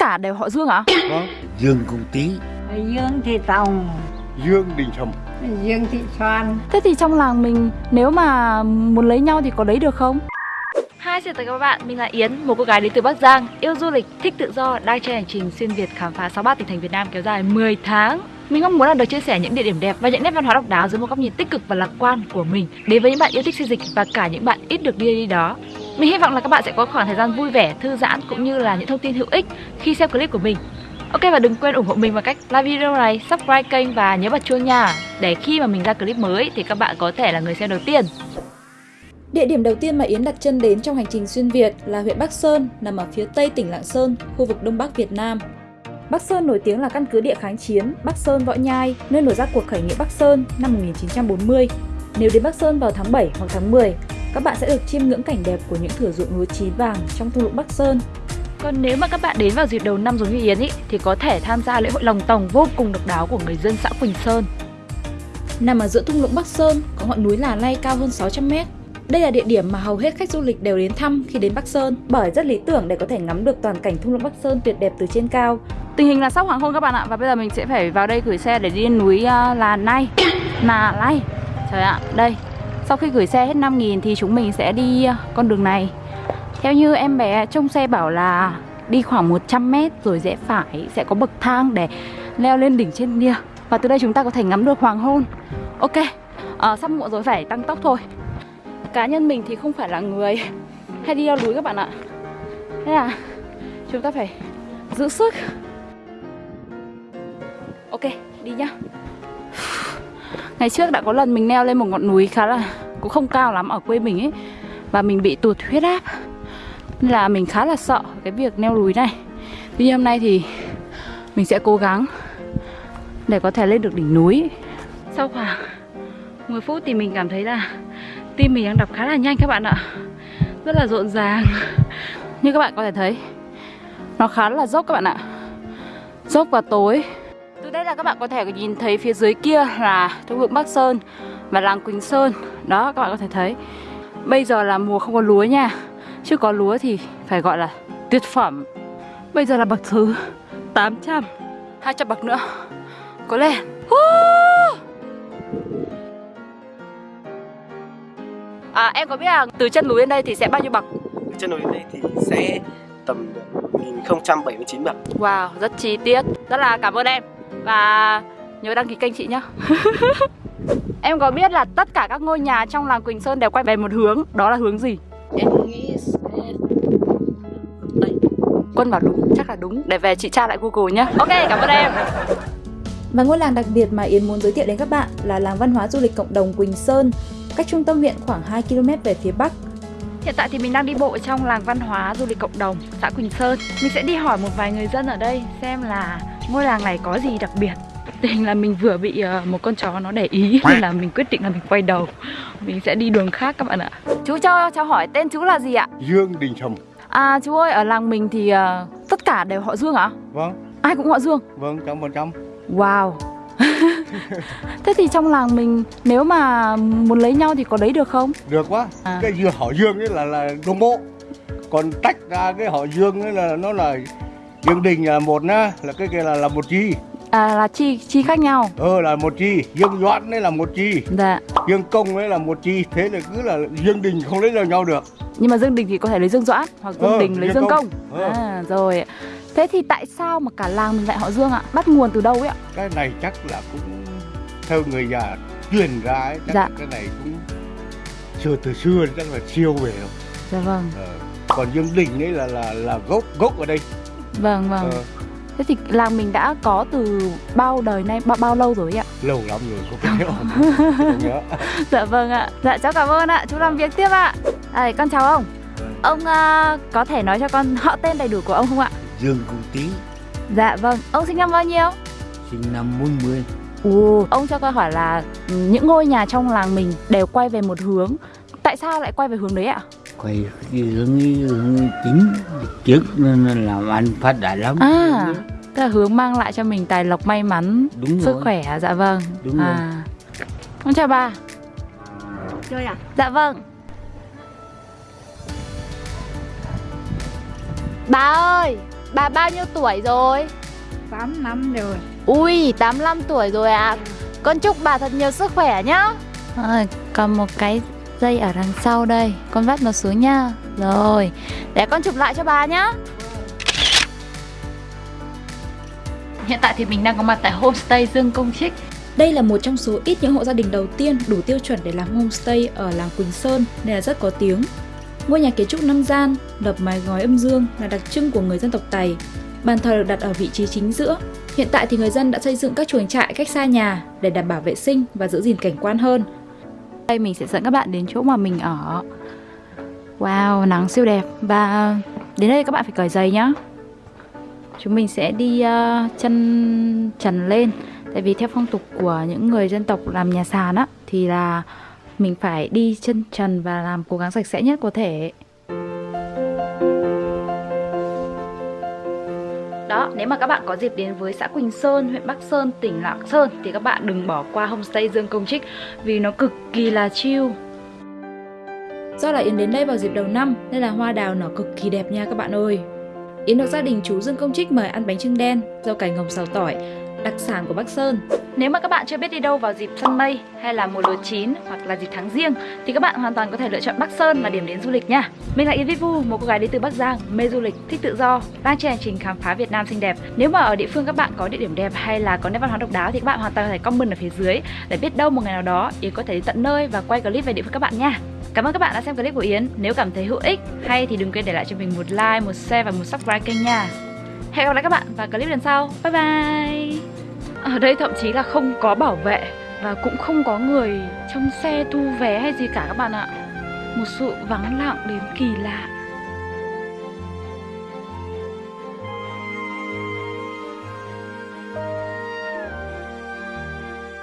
cả đều họ Dương ạ? Vâng. Dương Công Tý Dương Thị Tòng Dương Đình Sầm Dương Thị Soan Thế thì trong làng mình nếu mà muốn lấy nhau thì có lấy được không? Hi, xin chào các bạn, mình là Yến, một cô gái đến từ Bắc Giang, yêu du lịch, thích tự do, đang trên hành trình xuyên Việt khám phá 63 tỉnh thành Việt Nam kéo dài 10 tháng. Mình mong muốn là được chia sẻ những địa điểm đẹp và những nét văn hóa độc đáo dưới một góc nhìn tích cực và lạc quan của mình đến với những bạn yêu thích xây dịch và cả những bạn ít được đi đi đó. Mình hy vọng là các bạn sẽ có khoảng thời gian vui vẻ, thư giãn cũng như là những thông tin hữu ích khi xem clip của mình. Ok và đừng quên ủng hộ mình bằng cách like video này, subscribe kênh và nhớ bật chuông nha Để khi mà mình ra clip mới thì các bạn có thể là người xem đầu tiên Địa điểm đầu tiên mà Yến đặt chân đến trong hành trình xuyên Việt là huyện Bắc Sơn, nằm ở phía tây tỉnh Lạng Sơn, khu vực Đông Bắc Việt Nam. Bắc Sơn nổi tiếng là căn cứ địa kháng chiến Bắc Sơn Võ Nhai, nơi nổ ra cuộc khởi nghĩa Bắc Sơn năm 1940. Nếu đến Bắc Sơn vào tháng 7 hoặc tháng 10, các bạn sẽ được chiêm ngưỡng cảnh đẹp của những thửa ruộng lúa chín vàng trong thung lũng Bắc Sơn. Còn nếu mà các bạn đến vào dịp đầu năm giống như Yến ý, thì có thể tham gia lễ hội lồng tòng vô cùng độc đáo của người dân xã Quỳnh Sơn. Nằm ở giữa thung lũng Bắc Sơn, có ngọn núi Là Lay cao hơn 600 mét. Đây là địa điểm mà hầu hết khách du lịch đều đến thăm khi đến Bắc Sơn bởi rất lý tưởng để có thể ngắm được toàn cảnh thung lũng Bắc Sơn tuyệt đẹp từ trên cao. Tình hình là sắp hoàng hôn các bạn ạ và bây giờ mình sẽ phải vào đây gửi xe để đi lên núi uh, Là Nay, Nà Lay. Trời ạ, đây. Sau khi gửi xe hết 5.000 thì chúng mình sẽ đi ờ, con đường này. Theo như em bé trong xe bảo là đi khoảng 100 mét rồi rẽ phải sẽ có bậc thang để leo lên đỉnh trên kia. Và từ đây chúng ta có thể ngắm được hoàng hôn. Ok, à, sắp muộn rồi phải tăng tốc thôi. Cá nhân mình thì không phải là người hay đi leo núi các bạn ạ. Thế là chúng ta phải giữ sức. Ok, đi nhá. Ngày trước đã có lần mình leo lên một ngọn núi khá là, cũng không cao lắm, ở quê mình ấy, Và mình bị tụt huyết áp. Nên là mình khá là sợ cái việc leo núi này. Tuy nhiên hôm nay thì mình sẽ cố gắng để có thể lên được đỉnh núi. Sau khoảng 10 phút thì mình cảm thấy là tim mình đang đập khá là nhanh các bạn ạ. Rất là rộn ràng. Như các bạn có thể thấy, Nó khá là dốc các bạn ạ. Dốc và tối. Từ đây là các bạn có thể nhìn thấy phía dưới kia là thung lũng Bắc Sơn và làng Quỳnh Sơn. Đó các bạn có thể thấy. Bây giờ là mùa không có lúa nha. Chứ có lúa thì phải gọi là tuyệt phẩm. Bây giờ là bậc thứ 800 200 bậc nữa. Có lên. À em có biết là từ chân núi lên đây thì sẽ bao nhiêu bậc? Chân núi lên đây thì sẽ tầm 1079 bậc. Wow, rất chi tiết. Rất là cảm ơn em Và nhớ đăng ký kênh chị nhé Em có biết là tất cả các ngôi nhà trong làng Quỳnh Sơn đều quay về một hướng? Đó là hướng gì? Em nghĩ sẽ... Đây. Quân bảo đúng, chắc là đúng. Để về chị tra lại Google nhé Ok, cảm ơn em. Và ngôi làng đặc biệt mà Yến muốn giới thiệu đến các bạn là làng văn hóa du lịch cộng đồng Quỳnh Sơn, cách trung tâm huyện khoảng 2 km về phía bắc. Hiện tại thì mình đang đi bộ trong làng văn hóa du lịch cộng đồng xã Quỳnh Sơn. Mình sẽ đi hỏi một vài người dân ở đây xem là ngôi làng này có gì đặc biệt Tình là mình vừa bị uh, một con chó nó để ý nên là mình quyết định là mình quay đầu Mình sẽ đi đường khác các bạn ạ Chú cho cho hỏi tên chú là gì ạ? Dương Đình Sầm À chú ơi, ở làng mình thì uh, tất cả đều họ Dương ạ? Vâng Ai cũng họ Dương? Vâng, trăm phần trăm Wow Thế thì trong làng mình nếu mà muốn lấy nhau thì có lấy được không? Được quá À. Cái dưa họ Dương ấy là là đồng bộ Còn tách ra cái họ Dương ấy là nó là Dương Đình là một nhá Là cái kia là là một chi À là chi chi khác nhau Ờ là một chi Dương Doãn ấy là một chi Dạ Dương Công ấy là một chi Thế là cứ là Dương Đình không lấy được nhau được Nhưng mà Dương Đình thì có thể lấy Dương Doãn Hoặc Dương Ờ, Đình lấy Dương Dương Công, Công. Ờ. À rồi Thế thì tại sao mà cả làng mình lại họ Dương ạ? Bắt nguồn từ đâu ấy ạ? Cái này chắc là cũng Theo người già truyền ra ấy Chắc Dạ. cái này cũng Xưa từ xưa chắc là siêu về rồi Dạ vâng ờ. Còn Dương Đình ấy là là là gốc gốc ở đây Vâng vâng. Ờ. Thế thì làng mình đã có từ bao đời nay, bao, bao lâu rồi ạ? Lâu lắm rồi không nhớ. Không nhớ. Dạ vâng ạ. Dạ cháu cảm ơn ạ, chú làm việc tiếp ạ. À, Con chào ông. Ông à, có thể nói cho con họ tên đầy đủ của ông không ạ? Dương Công Tý. Dạ vâng, ông sinh năm bao nhiêu? sinh năm 40 Ồ, ông cho con hỏi là những ngôi nhà trong làng mình đều quay về một hướng. Tại sao lại quay về hướng đấy ạ? Quay hướng hướng chính trước nên làm ăn phát đạt lắm À, tức là hướng mang lại cho mình tài lộc may mắn, đúng sức rồi khỏe, dạ vâng Đúng rồi. à. Con chào bà Chơi à? Dạ vâng Bà ơi Bà bao nhiêu tuổi rồi? 8 năm rồi Ui, 85 tuổi rồi ạ. À. Con chúc bà thật nhiều sức khỏe nhá. À, còn một cái dây ở đằng sau đây, con vắt nó xuống nha. Rồi, để con chụp lại cho bà nhá. Hiện tại thì mình đang có mặt tại homestay Dương Công Trích. Đây là một trong số ít những hộ gia đình đầu tiên đủ tiêu chuẩn để làm homestay ở làng Quỳnh Sơn nên là rất có tiếng. Ngôi nhà kiến trúc năm gian, đập mái ngói âm dương là đặc trưng của người dân tộc Tày. Bàn thờ được đặt ở vị trí chính giữa. Hiện tại thì người dân đã xây dựng các chuồng trại cách xa nhà để đảm bảo vệ sinh và giữ gìn cảnh quan hơn. Đây mình sẽ dẫn các bạn đến chỗ mà mình ở. Wow, nắng siêu đẹp và đến đây các bạn phải cởi giày nhá. Chúng mình sẽ đi uh, chân trần lên Tại vì theo phong tục của những người dân tộc làm nhà sàn á Thì là mình phải đi chân trần và làm cố gắng sạch sẽ nhất có thể Đó, nếu mà các bạn có dịp đến với xã Quỳnh Sơn, huyện Bắc Sơn, tỉnh Lạng Sơn Thì các bạn đừng bỏ qua homestay Dương Công Trích Vì nó cực kỳ là chill. Do là Yến đến đây vào dịp đầu năm nên là hoa đào nở cực kỳ đẹp nha các bạn ơi. Yến được gia đình chú Dương Công Trích mời ăn bánh trưng đen, rau cải ngồng xào tỏi, đặc sản của Bắc Sơn. Nếu mà các bạn chưa biết đi đâu vào dịp xuân mây hay là mùa lúa chín hoặc là dịp tháng riêng thì các bạn hoàn toàn có thể lựa chọn Bắc Sơn là điểm đến du lịch nha. Mình là Yến Vi Vu, một cô gái đến từ Bắc Giang, mê du lịch, thích tự do, đang trên hành trình khám phá Việt Nam xinh đẹp. Nếu mà ở địa phương các bạn có địa điểm đẹp hay là có nét văn hóa độc đáo thì các bạn hoàn toàn có thể comment ở phía dưới để biết đâu một ngày nào đó Yến có thể đi tận nơi và quay clip về địa phương các bạn nha. Cảm ơn các bạn đã xem clip của Yến. Nếu cảm thấy hữu ích hay thì đừng quên để lại cho mình một like, một share và một subscribe kênh nha. Hẹn gặp lại các bạn vào clip lần sau. Bye bye. Ở đây thậm chí là không có bảo vệ và cũng không có người trong xe thu vé hay gì cả các bạn ạ. Một sự vắng lặng đến kỳ lạ.